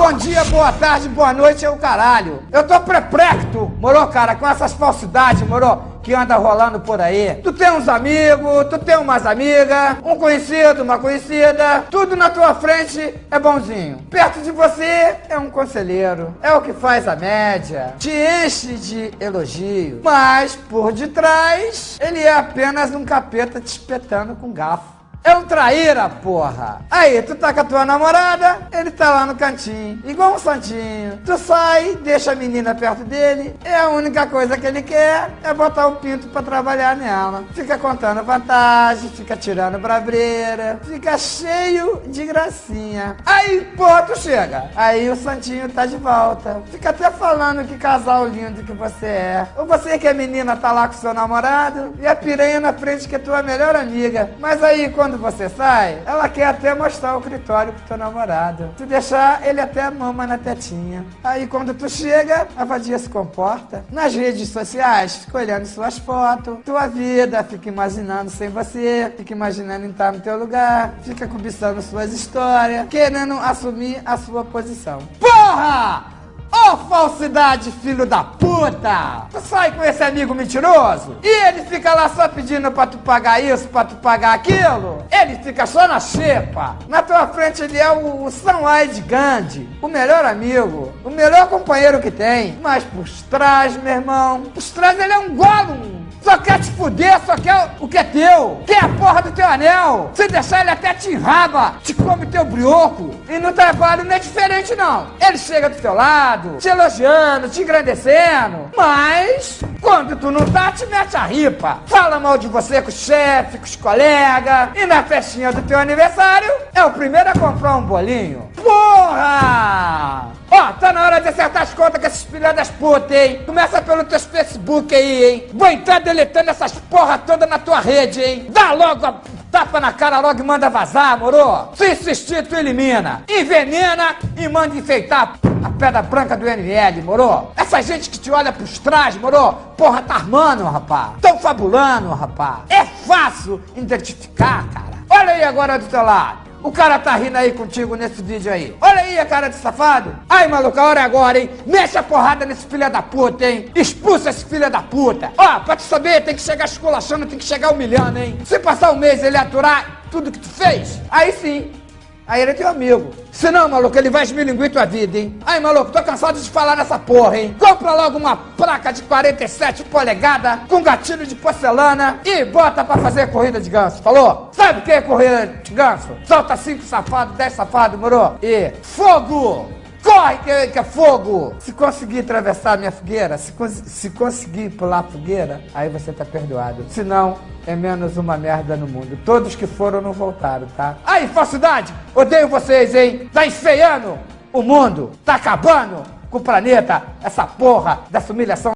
Bom dia, boa tarde, boa noite é o caralho. Eu tô preprecto, moro, cara, com essas falsidades, moro, que anda rolando por aí. Tu tem uns amigos, tu tem umas amigas, um conhecido, uma conhecida, tudo na tua frente é bonzinho. Perto de você é um conselheiro, é o que faz a média, te enche de elogio, mas por detrás ele é apenas um capeta te espetando com garfo. É um traíra, porra. Aí, tu tá com a tua namorada, ele tá lá no cantinho, igual um santinho. Tu sai, deixa a menina perto dele, é a única coisa que ele quer é botar o pinto pra trabalhar nela. Fica contando vantagem, fica tirando bravreira, fica cheio de gracinha. Aí, porra, tu chega. Aí o santinho tá de volta. Fica até falando que casal lindo que você é. Ou você que a menina tá lá com seu namorado e a piranha na frente que é tua melhor amiga. Mas aí, quando quando você sai, ela quer até mostrar o critório pro teu namorado. Tu deixar, ele até mama na tetinha. Aí quando tu chega, a vadia se comporta. Nas redes sociais, fica olhando suas fotos, tua vida, fica imaginando sem você, fica imaginando estar no teu lugar, fica cobiçando suas histórias, querendo assumir a sua posição. Porra! Ô oh, falsidade, filho da puta! Tu sai com esse amigo mentiroso e ele fica lá só pedindo pra tu pagar isso, pra tu pagar aquilo. Ele fica só na xepa. Na tua frente ele é o, o Sanwai Gandhi, o melhor amigo, o melhor companheiro que tem. Mas por trás, meu irmão, por trás ele é um Gollum. Só quer te fuder, só quer o que é teu. Quer a porra do teu anel. Se deixar ele até te enraba, te come teu brioco. E no trabalho não é diferente não. Ele chega do teu lado, te elogiando, te engrandecendo. Mas, quando tu não tá, te mete a ripa. Fala mal de você com o chefe, com os colegas. E na festinha do teu aniversário, é o primeiro a comprar um bolinho. Porra! Ó, tá na hora de acertar as contas com esses filhos das putas, hein? Começa pelo teu Facebook aí, hein? Vou entrar deletando essas porra toda na tua rede, hein? Dá logo a tapa na cara logo e manda vazar, moro? Se insistir, tu elimina. Envenena e manda enfeitar a pedra branca do NL, moro? Essa gente que te olha pros trás, moro? Porra, tá armando, rapá. Tão fabulando, rapá. É fácil identificar, cara. Olha aí agora do teu lado. O cara tá rindo aí contigo nesse vídeo aí. Olha aí a cara de safado. Ai, maluco, a hora é agora, hein? Mexe a porrada nesse filho da puta, hein? Expulsa esse filho da puta. Ó, pra te saber, tem que chegar esculachando, tem que chegar humilhando, hein? Se passar um mês ele aturar tudo que tu fez, aí sim, Aí ele é teu amigo. Se não, maluco, ele vai esmilinguir tua vida, hein? Aí, maluco, tô cansado de falar nessa porra, hein? Compra logo uma placa de 47 polegadas com gatilho de porcelana e bota pra fazer corrida de ganso. Falou? Sabe o que é corrida de ganso? Solta 5 safados, 10 safados, moro? E fogo! Corre que, que é fogo! Se conseguir atravessar a minha fogueira, se, se conseguir pular a fogueira, aí você tá perdoado. Se não, é menos uma merda no mundo. Todos que foram não voltaram, tá? Aí, falsidade! Odeio vocês, hein? Tá enfeiando o mundo! Tá acabando com o planeta! Essa porra dessa humilhação